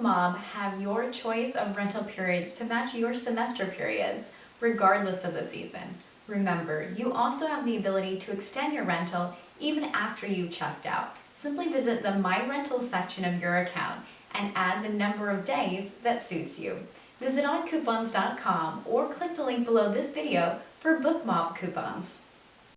BookMob have your choice of rental periods to match your semester periods, regardless of the season. Remember, you also have the ability to extend your rental even after you've checked out. Simply visit the My Rental section of your account and add the number of days that suits you. Visit oncoupons.com or click the link below this video for BookMob coupons.